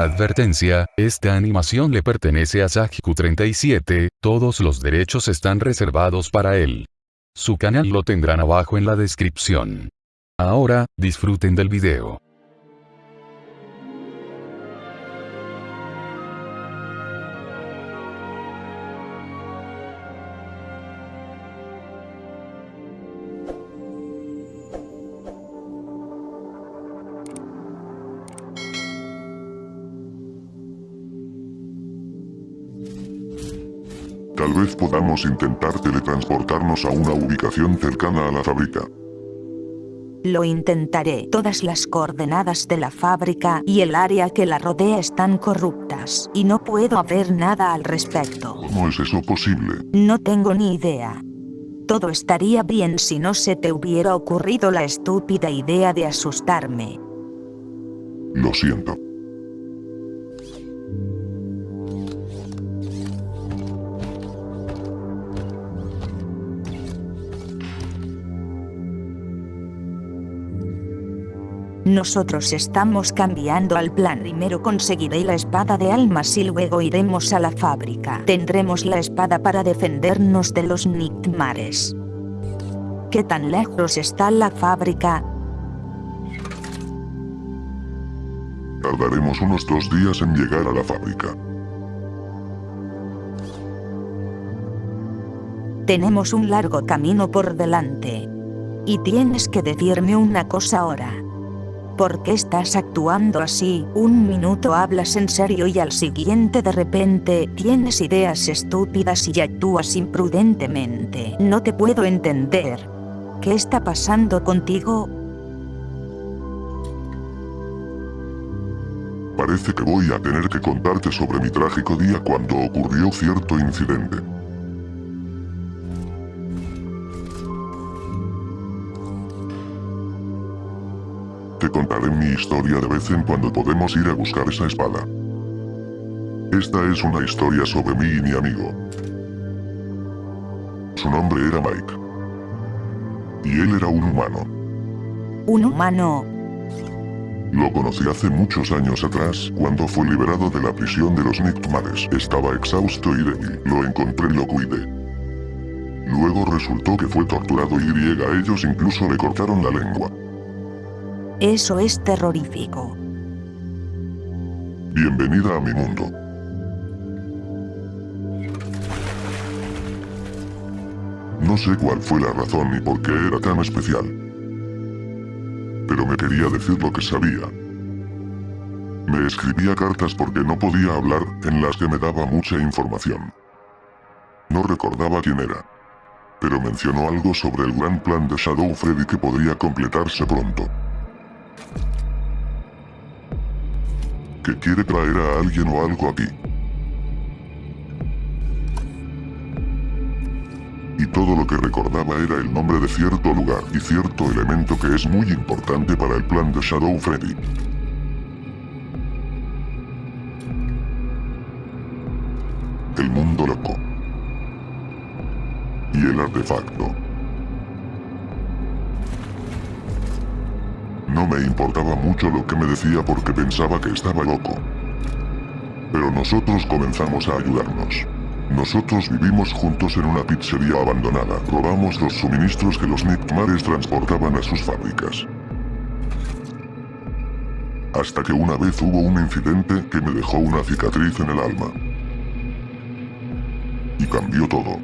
Advertencia, esta animación le pertenece a Sajiku37, todos los derechos están reservados para él. Su canal lo tendrán abajo en la descripción. Ahora, disfruten del video. Tal vez podamos intentar teletransportarnos a una ubicación cercana a la fábrica. Lo intentaré. Todas las coordenadas de la fábrica y el área que la rodea están corruptas, y no puedo hacer nada al respecto. ¿Cómo es eso posible? No tengo ni idea. Todo estaría bien si no se te hubiera ocurrido la estúpida idea de asustarme. Lo siento. Nosotros estamos cambiando al plan. Primero conseguiré la espada de almas y luego iremos a la fábrica. Tendremos la espada para defendernos de los Nightmares. ¿Qué tan lejos está la fábrica? Tardaremos unos dos días en llegar a la fábrica. Tenemos un largo camino por delante. Y tienes que decirme una cosa ahora. ¿Por qué estás actuando así? Un minuto hablas en serio y al siguiente de repente tienes ideas estúpidas y actúas imprudentemente. No te puedo entender. ¿Qué está pasando contigo? Parece que voy a tener que contarte sobre mi trágico día cuando ocurrió cierto incidente. Contaré mi historia de vez en cuando podemos ir a buscar esa espada. Esta es una historia sobre mí y mi amigo. Su nombre era Mike. Y él era un humano. Un humano. Lo conocí hace muchos años atrás, cuando fue liberado de la prisión de los Nightmares. Estaba exhausto y débil. Lo encontré y lo cuidé. Luego resultó que fue torturado y a ellos incluso le cortaron la lengua. Eso es terrorífico. Bienvenida a mi mundo. No sé cuál fue la razón ni por qué era tan especial. Pero me quería decir lo que sabía. Me escribía cartas porque no podía hablar, en las que me daba mucha información. No recordaba quién era. Pero mencionó algo sobre el gran plan de Shadow Freddy que podría completarse pronto. Que quiere traer a alguien o algo aquí. Y todo lo que recordaba era el nombre de cierto lugar y cierto elemento que es muy importante para el plan de Shadow Freddy. El mundo loco. Y el artefacto. No me importaba mucho lo que me decía porque pensaba que estaba loco. Pero nosotros comenzamos a ayudarnos. Nosotros vivimos juntos en una pizzería abandonada. Robamos los suministros que los Nightmares transportaban a sus fábricas. Hasta que una vez hubo un incidente que me dejó una cicatriz en el alma. Y cambió todo.